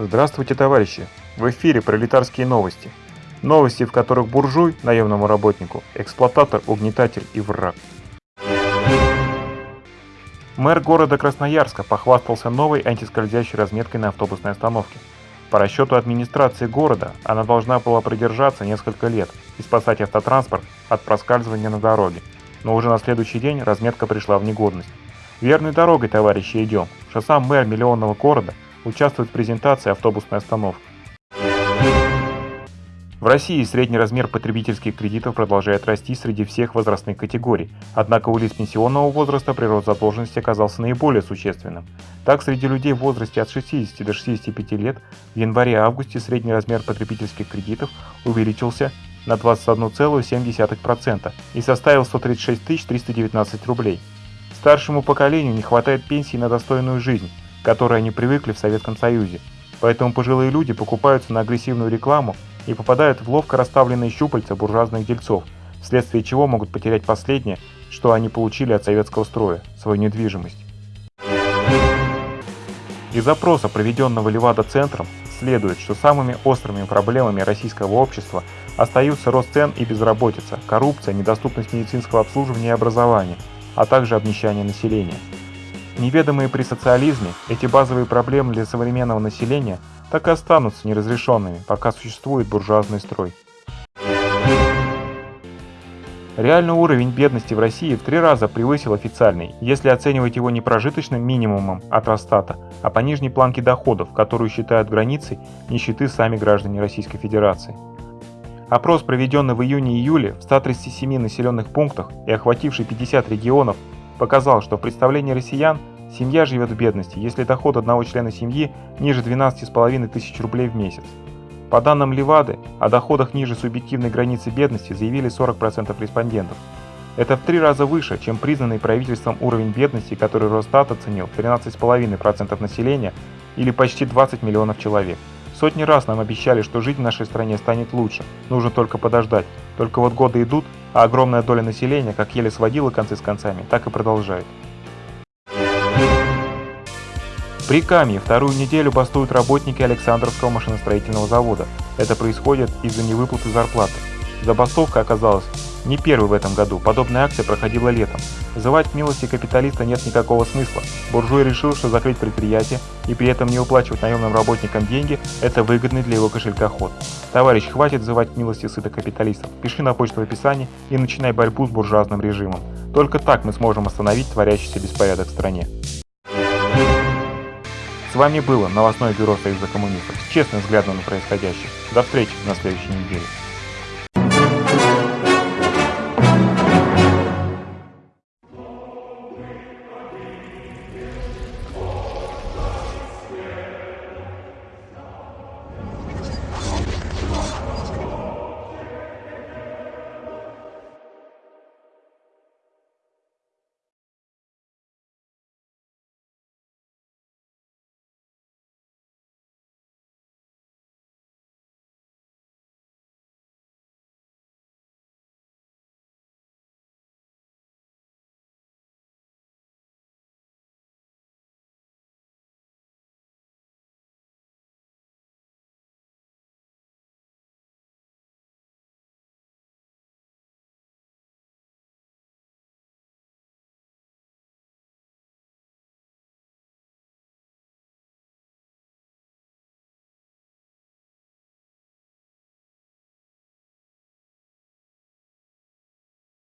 Здравствуйте, товарищи! В эфире пролетарские новости. Новости, в которых буржуй, наемному работнику, эксплуататор, угнетатель и враг. Мэр города Красноярска похвастался новой антискользящей разметкой на автобусной остановке. По расчету администрации города, она должна была продержаться несколько лет и спасать автотранспорт от проскальзывания на дороге. Но уже на следующий день разметка пришла в негодность. Верной дорогой, товарищи, идем, что сам мэр миллионного города – участвует в презентации автобусной остановки. В России средний размер потребительских кредитов продолжает расти среди всех возрастных категорий, однако у лиц пенсионного возраста прирост задолженности оказался наиболее существенным. Так, среди людей в возрасте от 60 до 65 лет в январе-августе средний размер потребительских кредитов увеличился на 21,7% и составил 136 319 рублей. Старшему поколению не хватает пенсии на достойную жизнь, которой они привыкли в Советском Союзе. Поэтому пожилые люди покупаются на агрессивную рекламу и попадают в ловко расставленные щупальца буржуазных дельцов, вследствие чего могут потерять последнее, что они получили от советского строя – свою недвижимость. Из опроса, проведенного Левада-центром, следует, что самыми острыми проблемами российского общества остаются рост цен и безработица, коррупция, недоступность медицинского обслуживания и образования, а также обнищание населения. Неведомые при социализме, эти базовые проблемы для современного населения так и останутся неразрешенными, пока существует буржуазный строй. Реальный уровень бедности в России в три раза превысил официальный, если оценивать его не прожиточным минимумом от Росстата, а по нижней планке доходов, которую считают границей нищеты сами граждане Российской Федерации. Опрос, проведенный в июне-июле в 137 населенных пунктах и охвативший 50 регионов, показал, что в представлении россиян семья живет в бедности, если доход одного члена семьи ниже 12,5 тысяч рублей в месяц. По данным Левады, о доходах ниже субъективной границы бедности заявили 40% респондентов. Это в три раза выше, чем признанный правительством уровень бедности, который Росстат оценил 13,5% населения или почти 20 миллионов человек. Сотни раз нам обещали, что жить в нашей стране станет лучше, нужно только подождать. Только вот годы идут, а огромная доля населения как еле сводила концы с концами, так и продолжает. При Камье вторую неделю бастуют работники Александровского машиностроительного завода. Это происходит из-за невыплаты зарплаты. Забастовка оказалась не первый в этом году, подобная акция проходила летом. Вызывать милости капиталиста нет никакого смысла. Буржуй решил, что закрыть предприятие и при этом не уплачивать наемным работникам деньги – это выгодный для его кошелька ход. Товарищ, хватит взывать милости сытых капиталистов. Пиши на почту в описании и начинай борьбу с буржуазным режимом. Только так мы сможем остановить творящийся беспорядок в стране. С вами было новостное бюро Союза коммунистов с честным взглядом на происходящее. До встречи на следующей неделе.